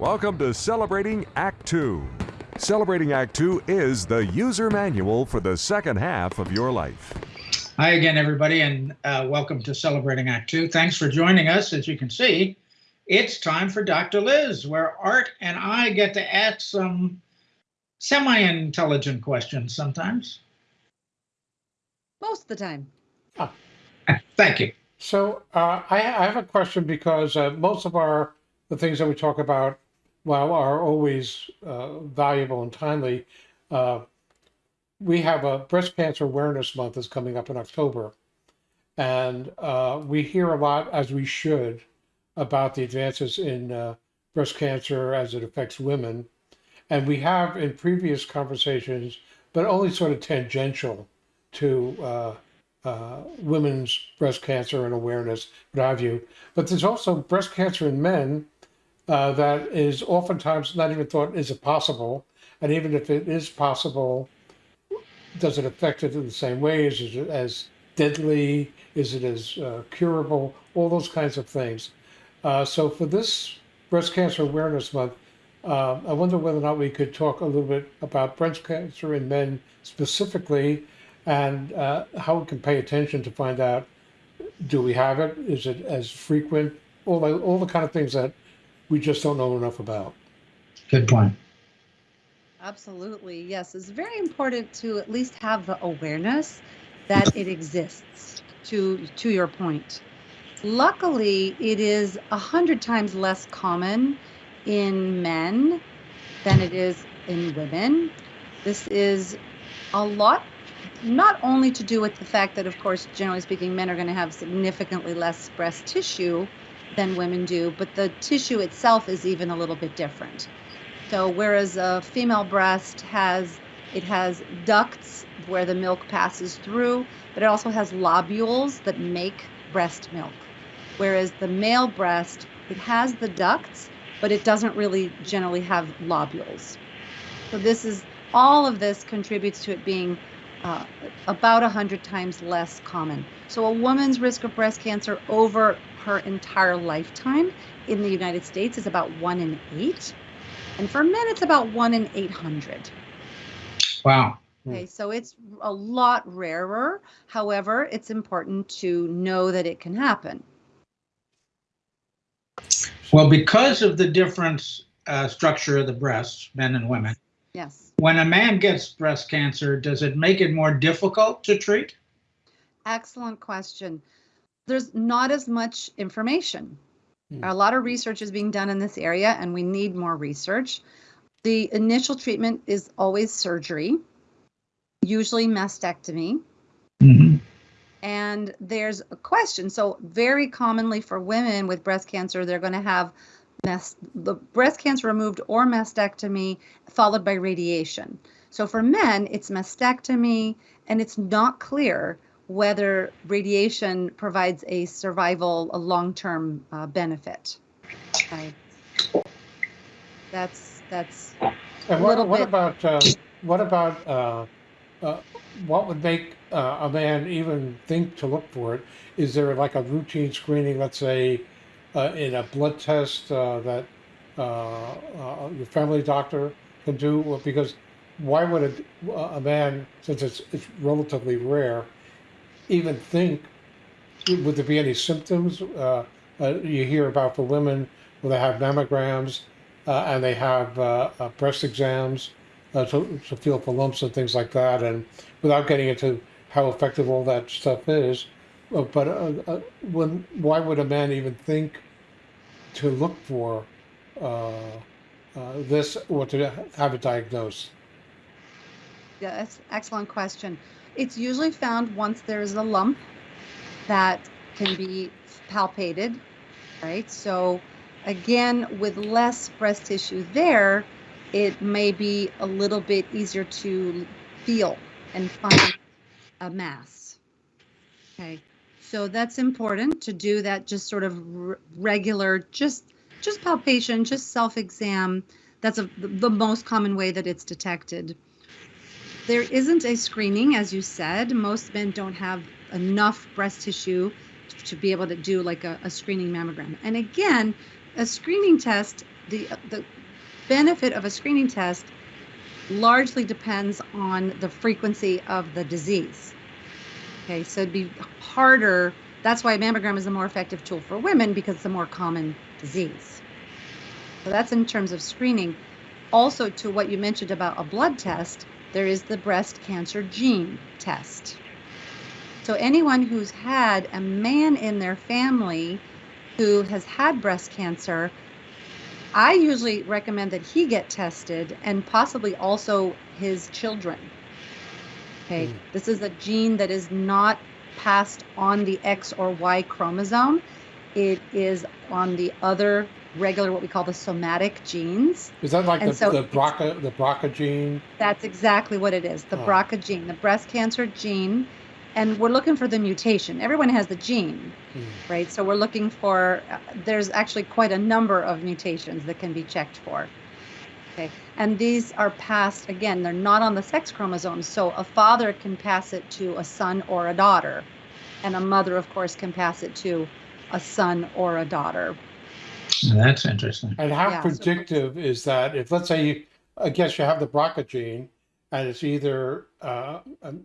Welcome to Celebrating Act Two. Celebrating Act Two is the user manual for the second half of your life. Hi again, everybody, and uh, welcome to Celebrating Act Two. Thanks for joining us. As you can see, it's time for Dr. Liz, where Art and I get to ask some semi-intelligent questions sometimes. Most of the time. Thank you. So uh, I, I have a question because uh, most of our the things that we talk about, well, are always uh, valuable and timely. Uh, we have a breast cancer awareness month is coming up in October, and uh, we hear a lot, as we should, about the advances in uh, breast cancer as it affects women, and we have in previous conversations, but only sort of tangential to uh, women's breast cancer and awareness, what have you. But there's also breast cancer in men uh, that is oftentimes not even thought is it possible. And even if it is possible, does it affect it in the same way? Is it as deadly? Is it as uh, curable? All those kinds of things. Uh, so for this Breast Cancer Awareness Month, uh, I wonder whether or not we could talk a little bit about breast cancer in men specifically and uh, how we can pay attention to find out do we have it? Is it as frequent? All the, all the kind of things that we just don't know enough about. Good point. Absolutely. Yes. It's very important to at least have the awareness that it exists to to your point. Luckily, it is a hundred times less common in men than it is in women. This is a lot not only to do with the fact that, of course, generally speaking, men are going to have significantly less breast tissue than women do, but the tissue itself is even a little bit different. So whereas a female breast has it has ducts where the milk passes through, but it also has lobules that make breast milk. Whereas the male breast, it has the ducts, but it doesn't really generally have lobules. So this is all of this contributes to it being uh, about 100 times less common. So, a woman's risk of breast cancer over her entire lifetime in the United States is about one in eight. And for men, it's about one in 800. Wow. Okay, so it's a lot rarer. However, it's important to know that it can happen. Well, because of the different uh, structure of the breasts, men and women, Yes. when a man gets breast cancer, does it make it more difficult to treat? Excellent question. There's not as much information. Hmm. A lot of research is being done in this area, and we need more research. The initial treatment is always surgery, usually mastectomy. Mm-hmm. And there's a question. So, very commonly for women with breast cancer, they're going to have mast- the breast cancer removed or mastectomy followed by radiation. So, for men, it's mastectomy, and it's not clear whether radiation provides a survival, a long term uh, benefit. Okay. That's, that's, And what, what about um, what about uh, uh, what would make uh, a man even think to look for it? Is there like a routine screening, let's say, uh, in a blood test uh, that uh, uh, your family doctor can do? Because why would a, a man, since it's it's relatively rare, even think? Would there be any symptoms uh, you hear about for women where they have mammograms and they have breast exams to, to feel for lumps and things like that? And without getting into how effective all that stuff is, but uh, uh, when why would a man even think to look for uh, uh, this or to have it diagnosed? yeah, that's excellent question. It's usually found once there's a lump that can be palpated, right? So, again, with less breast tissue there, it may be a little bit easier to feel and find a mass. Okay, so that's important to do that just sort of regular, just just palpation, just self exam. That's a, the the most common way that it's detected. There isn't a screening, as you said. Most men don't have enough breast tissue to be able to do like a, a screening mammogram. And again, a screening test the the benefit of a screening test largely depends on the frequency of the disease. Okay, so it'd be harder. That's why mammogram is a more effective tool for women because it's a more common disease. So that's in terms of screening. Also, to what you mentioned about a blood test, there is the breast cancer gene test. So anyone who's had a man in their family who has had breast cancer, I usually recommend that he get tested and possibly also his children. Okay, Mm. this is a gene that is not passed on the X or Y chromosome. It is on the other regular, what we call the somatic genes. Is that like And the, so the BRCA the BRCA gene? That's exactly what it is the Oh. BRCA gene, the breast cancer gene. And we're looking for the mutation. Everyone has the gene, Mm. right? So we're looking for, uh, there's actually quite a number of mutations that can be checked for. Okay. And these are passed, again, they're not on the sex chromosome. So a father can pass it to a son or a daughter. And a mother, of course, can pass it to a son or a daughter. That's interesting. And how Yeah, so- predictive is that? If let's say you, I guess you have the BRCA gene, and it's either, uh, um,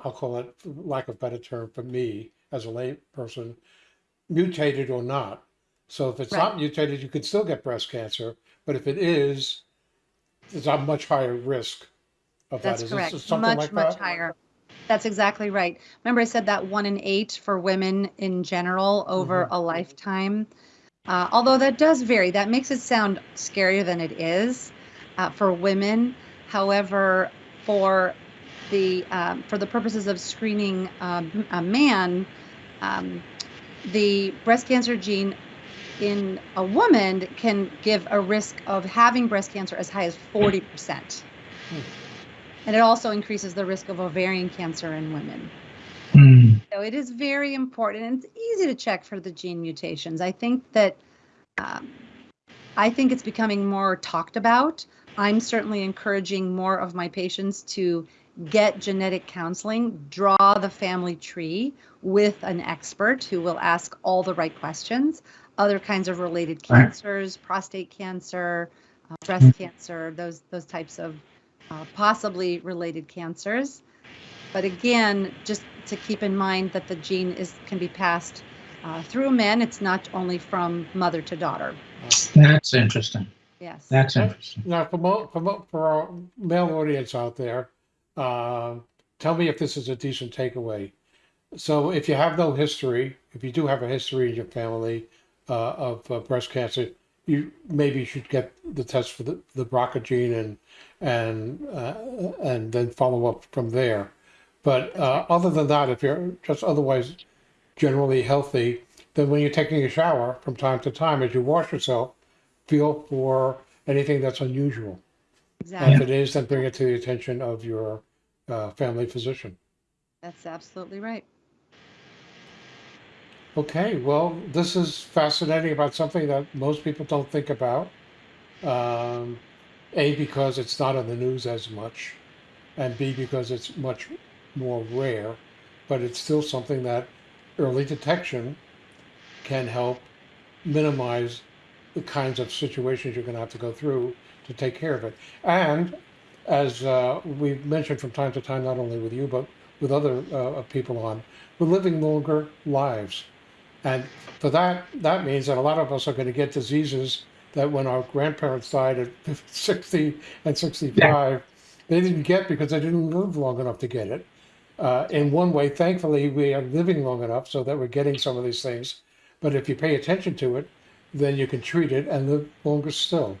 I'll call it, lack of better term, for me as a lay person, mutated or not. So if it's not mutated, you could still get breast cancer. But if it is, it's a much higher risk of That's that. Is correct. this something Much, like much that? higher. That's exactly right. Remember, I said that one in eight for women in general over Mm-hmm. a lifetime. Uh, although that does vary, that makes it sound scarier than it is uh, for women. However, for the um, for the purposes of screening um, a man, um, the breast cancer gene in a woman can give a risk of having breast cancer as high as 40%. Hmm. And it also increases the risk of ovarian cancer in women. Hmm. So it is very important and it's easy to check for the gene mutations. I think that um, I think it's becoming more talked about. I'm certainly encouraging more of my patients to get genetic counseling, draw the family tree with an expert who will ask all the right questions. Other kinds of related Right. cancers, prostate cancer, uh, breast cancer, those those types of uh, possibly related cancers. But again, just to keep in mind that the gene is can be passed uh, through men. It's not only from mother to daughter. That's interesting. Yes. That's interesting. Now, for, mo- for, mo- for our male audience out there, uh, tell me if this is a decent takeaway. So, if you have no history, if you do have a history in your family uh, of uh, breast cancer, you maybe should get the test for the, the BRCA gene and and uh, and then follow up from there. But uh, other than that, if you're just otherwise generally healthy, then when you're taking a shower from time to time, as you wash yourself, feel for anything that's unusual. And Exactly. if it is, then bring it to the attention of your uh, family physician. That's absolutely right. Okay, well, this is fascinating about something that most people don't think about. Um, a, because it's not on the news as much, and B, because it's much more rare, but it's still something that early detection can help minimize the kinds of situations you're going to have to go through to take care of it. And as uh, we've mentioned from time to time, not only with you, but with other uh, people on, we're living longer lives. And for that, that means that a lot of us are going to get diseases that when our grandparents died at 60 and 65, they didn't get because they didn't live long enough to get it. Uh, in one way, thankfully, we are living long enough so that we're getting some of these things. But if you pay attention to it, then you can treat it and live longer still.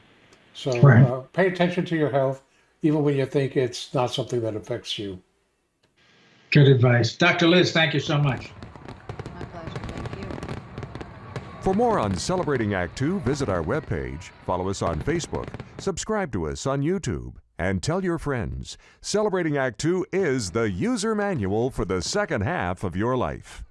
So Right. uh, pay attention to your health, even when you think it's not something that affects you. Good advice. Dr. Liz, thank you so much. My pleasure. Thank you. For more on Celebrating Act Two, visit our webpage, follow us on Facebook, subscribe to us on YouTube, and tell your friends. Celebrating Act Two is the user manual for the second half of your life.